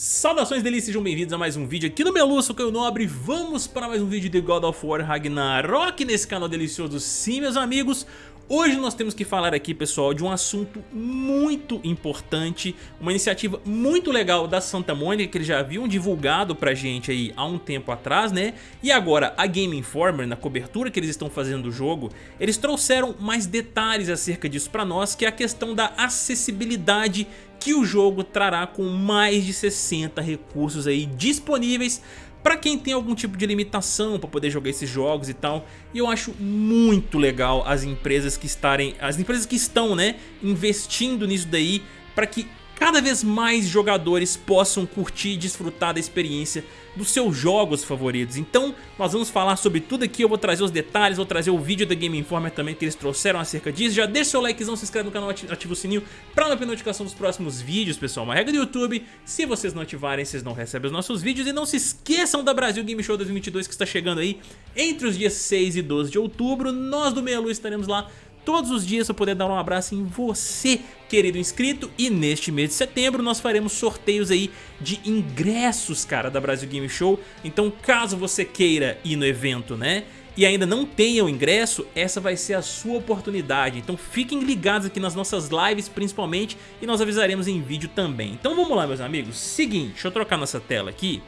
Saudações delícias, sejam bem-vindos a mais um vídeo aqui no Melu, sou Caio Nobre. Vamos para mais um vídeo de God of War Ragnarok nesse canal delicioso Sim, meus amigos, Hoje nós temos que falar aqui, pessoal, de um assunto muito importante, uma iniciativa muito legal da Santa Mônica que eles já haviam divulgado pra gente aí há um tempo atrás, né? E agora a Game Informer, na cobertura que eles estão fazendo do jogo, eles trouxeram mais detalhes acerca disso pra nós, que é a questão da acessibilidade que o jogo trará com mais de 60 recursos aí disponíveis para quem tem algum tipo de limitação para poder jogar esses jogos e tal. E eu acho muito legal as empresas que estarem, as empresas que estão, né, investindo nisso daí para que cada vez mais jogadores possam curtir e desfrutar da experiência dos seus jogos favoritos. Então nós vamos falar sobre tudo aqui, eu vou trazer os detalhes, vou trazer o vídeo da Game Informer também que eles trouxeram acerca disso. Já deixa seu likezão, se inscreve no canal, ativa o sininho para não perder notificação dos próximos vídeos, pessoal. Uma regra do YouTube, se vocês não ativarem, vocês não recebem os nossos vídeos. E não se esqueçam da Brasil Game Show 2022 que está chegando aí entre os dias 6 e 12 de outubro. Nós do Meia Luz estaremos lá todos os dias para poder dar um abraço em você, querido inscrito. E neste mês de setembro nós faremos sorteios aí de ingressos, cara, da Brasil Game Show. Então caso você queira ir no evento, né? e ainda não tenha o ingresso, essa vai ser a sua oportunidade. Então fiquem ligados aqui nas nossas lives principalmente e nós avisaremos em vídeo também. Então vamos lá meus amigos, seguinte, deixa eu trocar nossa tela aqui.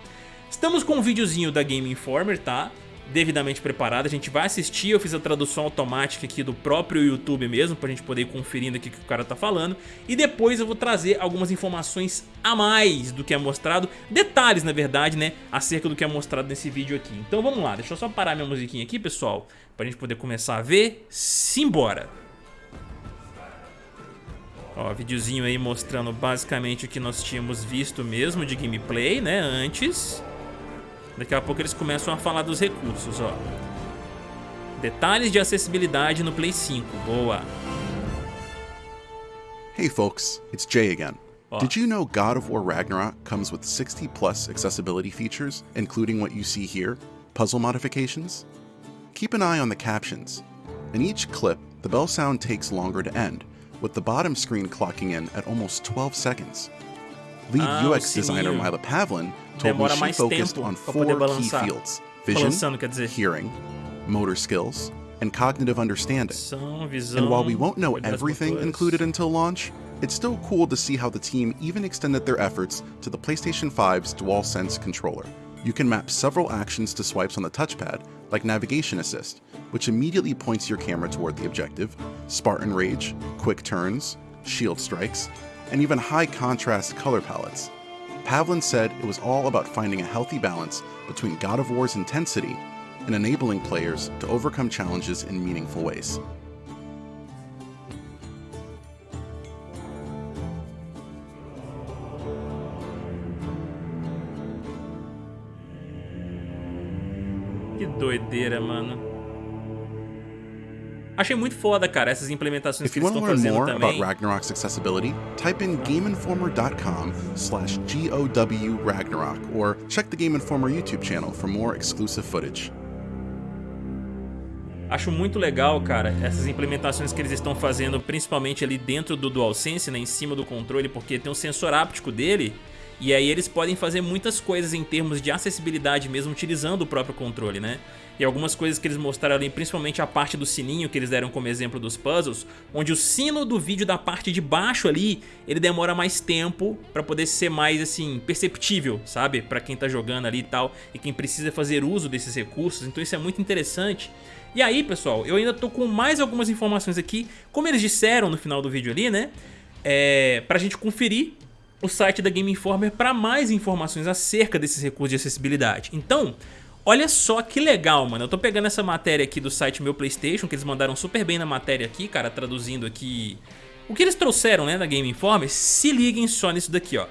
Estamos com um videozinho da Game Informer, tá? Devidamente preparada. A gente vai assistir, eu fiz a tradução automática aqui do próprio YouTube mesmo, pra gente poder ir conferindo aqui o que o cara tá falando. E depois eu vou trazer algumas informações a mais do que é mostrado, detalhes na verdade, né, acerca do que é mostrado nesse vídeo aqui. Então vamos lá, deixa eu só parar minha musiquinha aqui, pessoal, pra gente poder começar a ver. Simbora! Ó, videozinho aí mostrando basicamente o que nós tínhamos visto mesmo de gameplay, né, antes. Daqui a pouco eles começam a falar dos recursos, ó. Detalhes de acessibilidade no Play 5. Boa. Hey folks, it's Jay again. Did you know God of War Ragnarok comes with 60 plus accessibility features, including what you see here, puzzle modifications? Keep an eye on the captions. In each clip, the bell sound takes longer to end, with the bottom screen clocking in at almost 12 seconds. Lead ah, UX designer Mila Pavlin told me she focused on four key fields vision, hearing, motor skills, and cognitive understanding. And while we won't know everything included until launch, it's still cool to see how the team even extended their efforts to the PlayStation 5's DualSense controller. You can map several actions to swipes on the touchpad, like Navigation Assist, which immediately points your camera toward the objective, Spartan Rage, Quick Turns, Shield Strikes, and even high contrast color palettes. Pavlin said it was all about finding a healthy balance between God of War's intensity and enabling players to overcome challenges in meaningful ways. Que doideira, mano. Achei muito foda, cara, essas implementações If que eles estão fazendo more também. About Ragnarok's accessibility, type in gameinformer.com slash GOW Ragnarok or check the Game Informer YouTube channel for more exclusive footage. Acho muito legal, cara, essas implementações que eles estão fazendo, principalmente ali dentro do DualSense, né, em cima do controle, porque tem um sensor áptico dele, e aí eles podem fazer muitas coisas em termos de acessibilidade mesmo utilizando o próprio controle, né? e algumas coisas que eles mostraram ali, principalmente a parte do sininho que eles deram como exemplo dos puzzles, onde o sino do vídeo da parte de baixo ali, ele demora mais tempo para poder ser mais assim, perceptível, sabe? Para quem tá jogando ali e tal, e quem precisa fazer uso desses recursos, então isso é muito interessante. E aí, pessoal, eu ainda tô com mais algumas informações aqui, como eles disseram no final do vídeo ali, né? É, pra gente conferir o site da Game Informer para mais informações acerca desses recursos de acessibilidade. Então, Olha só que legal, mano. Eu tô pegando essa matéria aqui do site Meu Playstation, que eles mandaram super bem na matéria aqui, cara, traduzindo aqui o que eles trouxeram, né, da Game Informer. Se liguem só nisso daqui, ó.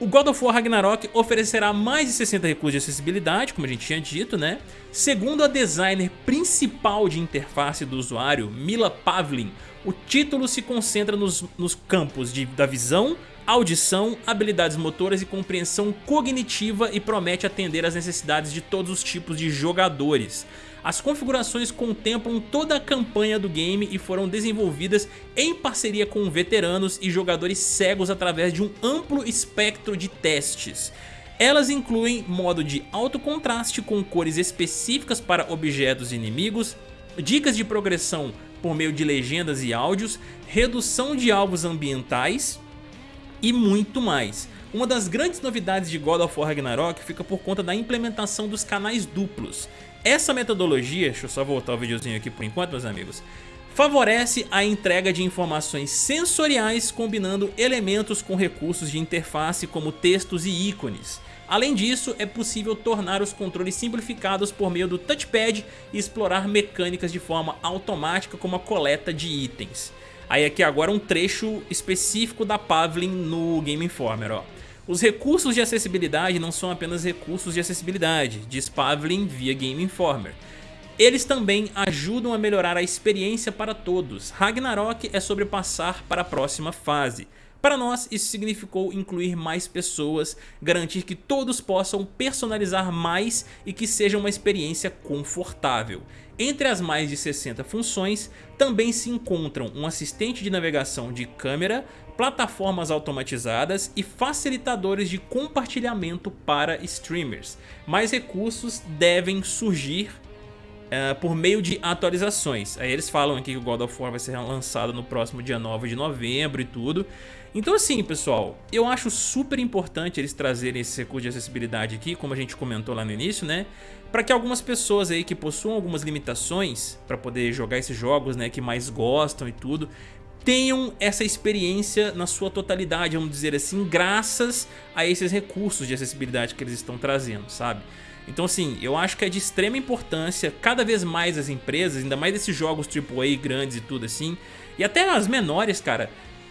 O God of War Ragnarok oferecerá mais de 60 recursos de acessibilidade, como a gente tinha dito, né? Segundo a designer principal de interface do usuário, Mila Pavlin, o título se concentra nos, nos campos de, da visão, audição, habilidades motoras e compreensão cognitiva e promete atender às necessidades de todos os tipos de jogadores. As configurações contemplam toda a campanha do game e foram desenvolvidas em parceria com veteranos e jogadores cegos através de um amplo espectro de testes. Elas incluem modo de alto contraste com cores específicas para objetos e inimigos, dicas de progressão por meio de legendas e áudios, redução de alvos ambientais e muito mais. Uma das grandes novidades de God of War Ragnarok fica por conta da implementação dos canais duplos. Essa metodologia, deixa eu só voltar o videozinho aqui por enquanto meus amigos, favorece a entrega de informações sensoriais combinando elementos com recursos de interface como textos e ícones. Além disso, é possível tornar os controles simplificados por meio do touchpad e explorar mecânicas de forma automática como a coleta de itens. Aí aqui agora um trecho específico da Pavlin no Game Informer, ó. Os recursos de acessibilidade não são apenas recursos de acessibilidade, diz Pavlin via Game Informer. Eles também ajudam a melhorar a experiência para todos. Ragnarok é sobre passar para a próxima fase. Para nós, isso significou incluir mais pessoas, garantir que todos possam personalizar mais e que seja uma experiência confortável. Entre as mais de 60 funções, também se encontram um assistente de navegação de câmera, plataformas automatizadas e facilitadores de compartilhamento para streamers. Mais recursos devem surgir Uh, por meio de atualizações. Aí eles falam aqui que o God of War vai ser lançado no próximo dia 9 de novembro e tudo. Então assim, pessoal, eu acho super importante eles trazerem esse recurso de acessibilidade aqui, como a gente comentou lá no início, né? Para que algumas pessoas aí que possuam algumas limitações para poder jogar esses jogos, né, que mais gostam e tudo, tenham essa experiência na sua totalidade, vamos dizer assim, graças a esses recursos de acessibilidade que eles estão trazendo, sabe? Então assim, eu acho que é de extrema importância cada vez mais as empresas, ainda mais esses jogos AAA grandes e tudo assim, e até as menores, cara,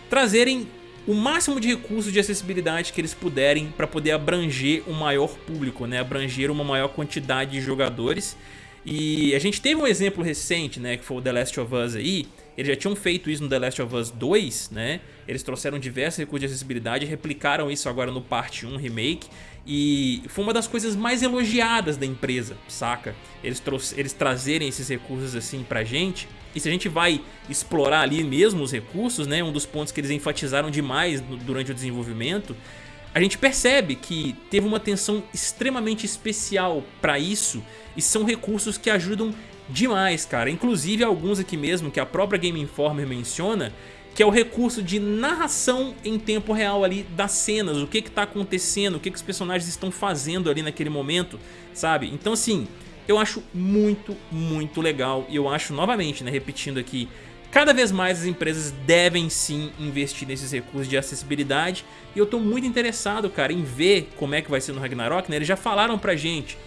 trazerem o máximo de recursos de acessibilidade que eles puderem para poder abranger um maior público, né? abranger uma maior quantidade de jogadores. E a gente teve um exemplo recente, né, que foi o The Last of Us aí, eles já tinham feito isso no The Last of Us 2, né? Eles trouxeram diversos recursos de acessibilidade, replicaram isso agora no Parte 1 Remake e foi uma das coisas mais elogiadas da empresa, saca? Eles, eles trazerem esses recursos assim pra gente e se a gente vai explorar ali mesmo os recursos, né, um dos pontos que eles enfatizaram demais durante o desenvolvimento, a gente percebe que teve uma atenção extremamente especial para isso e são recursos que ajudam demais, cara. Inclusive alguns aqui mesmo que a própria Game Informer menciona, que é o recurso de narração em tempo real ali das cenas, o que que tá acontecendo, o que que os personagens estão fazendo ali naquele momento, sabe? Então assim, eu acho muito, muito legal e eu acho novamente, né, repetindo aqui, cada vez mais as empresas devem sim investir nesses recursos de acessibilidade e eu tô muito interessado, cara, em ver como é que vai ser no Ragnarok, né? Eles já falaram pra gente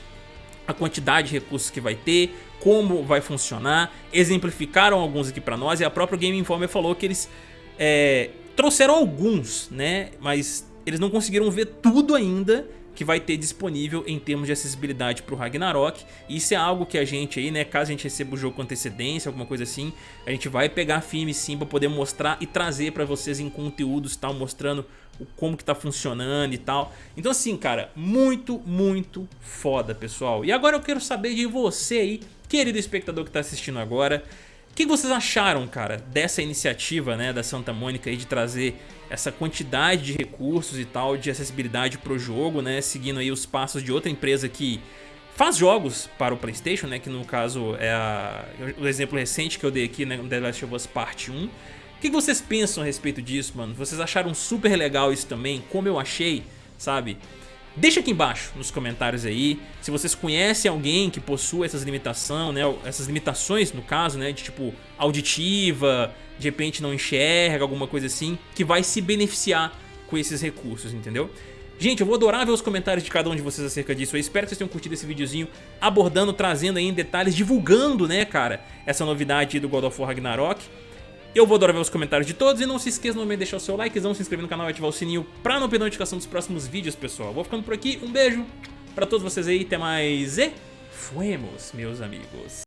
a quantidade de recursos que vai ter, como vai funcionar, exemplificaram alguns aqui pra nós e a própria Game Informer falou que eles é, trouxeram alguns, né? Mas eles não conseguiram ver tudo ainda que vai ter disponível em termos de acessibilidade para o Ragnarok. Isso é algo que a gente aí, né, caso a gente receba o jogo com antecedência, alguma coisa assim, a gente vai pegar firme sim para poder mostrar e trazer para vocês em conteúdos tal, mostrando como que tá funcionando e tal. Então assim, cara, muito, muito foda, pessoal. E agora eu quero saber de você aí, querido espectador que tá assistindo agora, o que vocês acharam, cara, dessa iniciativa né, da Santa Mônica aí de trazer essa quantidade de recursos e tal, de acessibilidade pro jogo, né, seguindo aí os passos de outra empresa que faz jogos para o Playstation, né, que no caso é a, o exemplo recente que eu dei aqui, né, The Last of Us Part 1. O que vocês pensam a respeito disso, mano? Vocês acharam super legal isso também, como eu achei, sabe? Deixa aqui embaixo nos comentários aí se vocês conhecem alguém que possua essas limitações, né, essas limitações no caso, né, de tipo auditiva, de repente não enxerga, alguma coisa assim, que vai se beneficiar com esses recursos, entendeu? Gente, eu vou adorar ver os comentários de cada um de vocês acerca disso. Eu espero que vocês tenham curtido esse videozinho abordando, trazendo aí em detalhes, divulgando, né, cara, essa novidade do God of War Ragnarok. Eu vou adorar ver os comentários de todos e não se esqueça de deixar o seu likezão, se inscrever no canal e ativar o sininho pra não perder notificação dos próximos vídeos, pessoal. Vou ficando por aqui, um beijo pra todos vocês aí, até mais e fuemos, meus amigos.